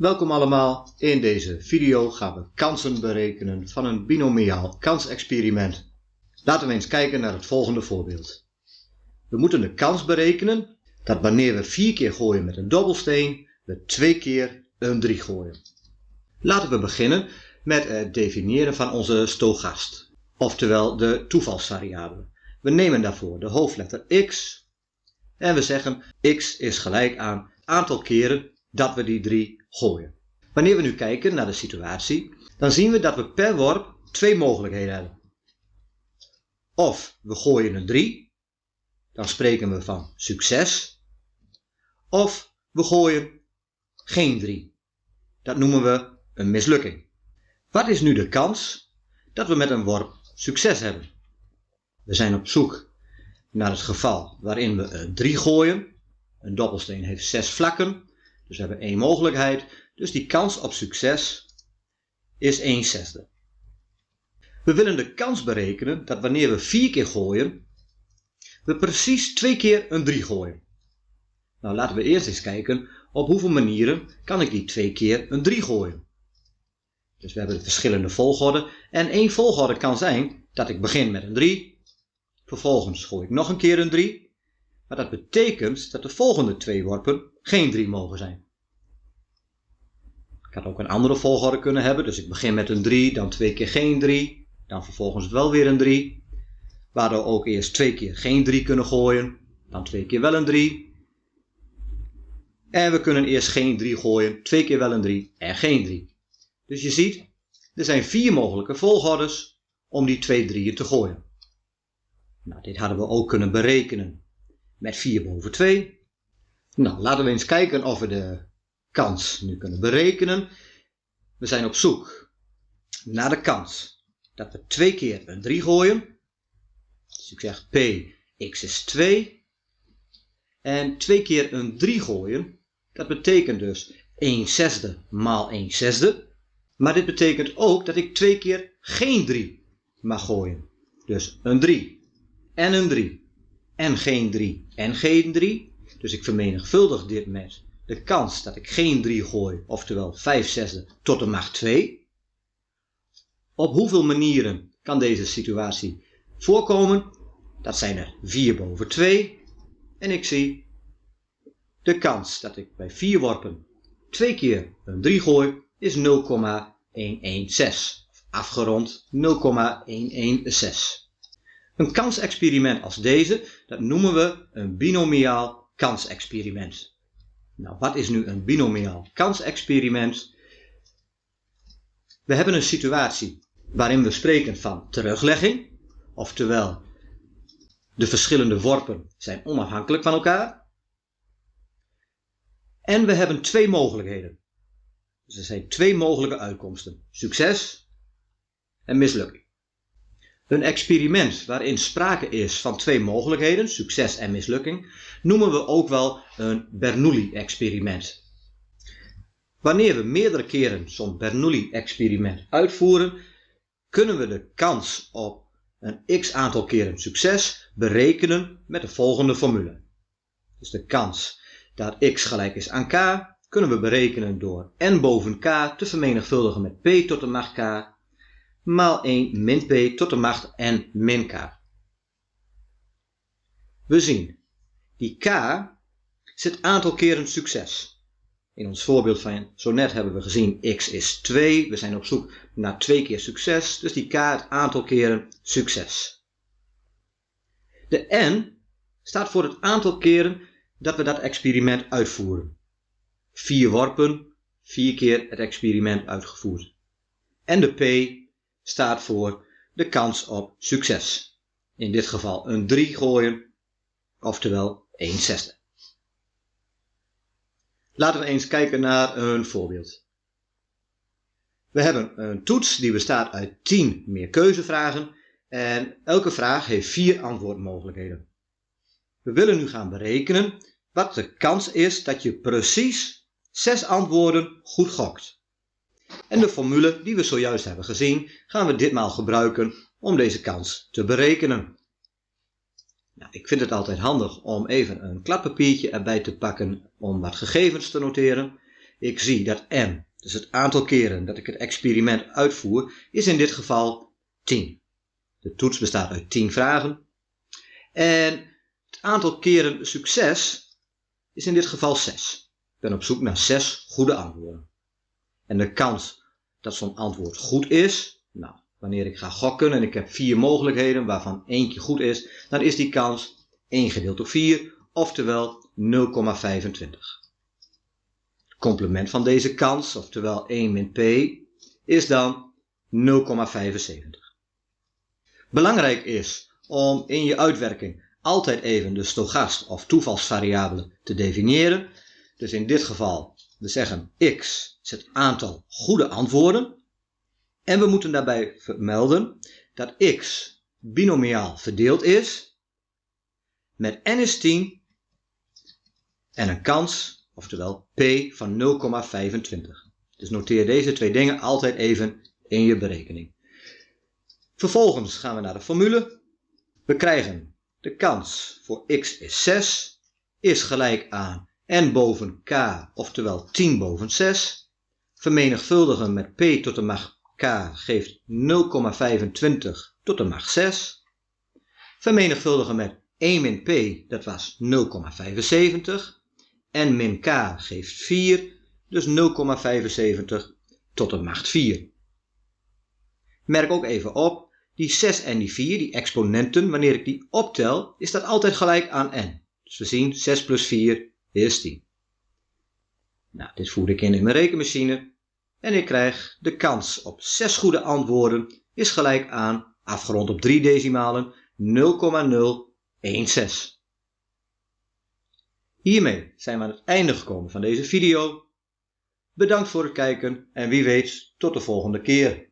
Welkom allemaal. In deze video gaan we kansen berekenen van een binomiaal kansexperiment. Laten we eens kijken naar het volgende voorbeeld. We moeten de kans berekenen dat wanneer we vier keer gooien met een dobbelsteen, we twee keer een 3 gooien. Laten we beginnen met het definiëren van onze stogast, oftewel de toevalsvariabele. We nemen daarvoor de hoofdletter x en we zeggen x is gelijk aan aantal keren dat we die 3 gooien. Wanneer we nu kijken naar de situatie, dan zien we dat we per worp twee mogelijkheden hebben. Of we gooien een 3, dan spreken we van succes. Of we gooien geen 3. Dat noemen we een mislukking. Wat is nu de kans dat we met een worp succes hebben? We zijn op zoek naar het geval waarin we een 3 gooien. Een dobbelsteen heeft 6 vlakken, dus we hebben één mogelijkheid. Dus die kans op succes is 1 zesde. We willen de kans berekenen dat wanneer we 4 keer gooien, we precies twee keer een 3 gooien. Nou, laten we eerst eens kijken op hoeveel manieren kan ik die twee keer een 3 gooien. Dus we hebben de verschillende volgorde. En één volgorde kan zijn dat ik begin met een 3. Vervolgens gooi ik nog een keer een 3. Maar dat betekent dat de volgende twee worpen geen 3 mogen zijn. Ik had ook een andere volgorde kunnen hebben. Dus ik begin met een 3, dan twee keer geen 3. Dan vervolgens wel weer een 3. Waardoor ook eerst twee keer geen 3 kunnen gooien. Dan twee keer wel een 3. En we kunnen eerst geen 3 gooien, twee keer wel een 3 en geen 3. Dus je ziet, er zijn vier mogelijke volgordes om die twee drieën te gooien. Nou, dit hadden we ook kunnen berekenen met 4 boven 2. Nou, laten we eens kijken of we de kans nu kunnen berekenen. We zijn op zoek naar de kans dat we twee keer een 3 gooien. Dus ik zeg p, x is 2. En twee keer een 3 gooien, dat betekent dus 1 zesde maal 1 zesde. Maar dit betekent ook dat ik twee keer geen 3 mag gooien. Dus een 3 en een 3 en geen 3 en geen 3. Dus ik vermenigvuldig dit met de kans dat ik geen 3 gooi, oftewel 5 zesde tot de macht 2. Op hoeveel manieren kan deze situatie voorkomen? Dat zijn er 4 boven 2. En ik zie de kans dat ik bij 4 worpen twee keer een 3 gooi is 0,116. Afgerond 0,116. Een kansexperiment als deze, dat noemen we een binomiaal kansexperiment. Nou, wat is nu een binomiaal kansexperiment? We hebben een situatie waarin we spreken van teruglegging, oftewel de verschillende worpen zijn onafhankelijk van elkaar. En we hebben twee mogelijkheden. Dus er zijn twee mogelijke uitkomsten: succes en mislukking. Een experiment waarin sprake is van twee mogelijkheden, succes en mislukking, noemen we ook wel een Bernoulli-experiment. Wanneer we meerdere keren zo'n Bernoulli-experiment uitvoeren, kunnen we de kans op een x aantal keren succes berekenen met de volgende formule. Dus de kans dat x gelijk is aan k kunnen we berekenen door n boven k te vermenigvuldigen met p tot de macht k maal 1 min p tot de macht n min k. We zien, die k zit aantal keren succes. In ons voorbeeld van zo net hebben we gezien x is 2. We zijn op zoek naar 2 keer succes, dus die k het aantal keren succes. De n staat voor het aantal keren dat we dat experiment uitvoeren. 4 worpen, 4 keer het experiment uitgevoerd. En de p staat voor de kans op succes. In dit geval een 3 gooien, oftewel 1 zesde. Laten we eens kijken naar een voorbeeld. We hebben een toets die bestaat uit 10 meerkeuzevragen en elke vraag heeft 4 antwoordmogelijkheden. We willen nu gaan berekenen wat de kans is dat je precies 6 antwoorden goed gokt. En de formule die we zojuist hebben gezien gaan we ditmaal gebruiken om deze kans te berekenen. Nou, ik vind het altijd handig om even een kladpapiertje erbij te pakken om wat gegevens te noteren. ik zie dat n, dus het aantal keren dat ik het experiment uitvoer, is in dit geval 10. De toets bestaat uit 10 vragen. En het aantal keren succes is in dit geval 6. Ik ben op zoek naar 6 goede antwoorden. En de kans dat zo'n antwoord goed is, nou, wanneer ik ga gokken en ik heb vier mogelijkheden waarvan eentje goed is, dan is die kans 1 gedeeld door 4, oftewel 0,25. Het complement van deze kans, oftewel 1 min p, is dan 0,75. Belangrijk is om in je uitwerking altijd even de stogast of toevalsvariabele te definiëren. Dus in dit geval, we zeggen x is het aantal goede antwoorden. En we moeten daarbij vermelden dat x binomiaal verdeeld is met n is 10 en een kans, oftewel p van 0,25. Dus noteer deze twee dingen altijd even in je berekening. Vervolgens gaan we naar de formule. We krijgen de kans voor x is 6, is gelijk aan n boven k, oftewel 10 boven 6. Vermenigvuldigen met p tot de macht k geeft 0,25 tot de macht 6. Vermenigvuldigen met 1 min p, dat was 0,75. En min k geeft 4, dus 0,75 tot de macht 4. Merk ook even op die 6 en die 4, die exponenten, wanneer ik die optel, is dat altijd gelijk aan n. Dus we zien 6 plus 4 is 10. Nou, dit voer ik in in mijn rekenmachine en ik krijg de kans op 6 goede antwoorden is gelijk aan, afgerond op 3 decimalen, 0,016. Hiermee zijn we aan het einde gekomen van deze video. Bedankt voor het kijken en wie weet tot de volgende keer.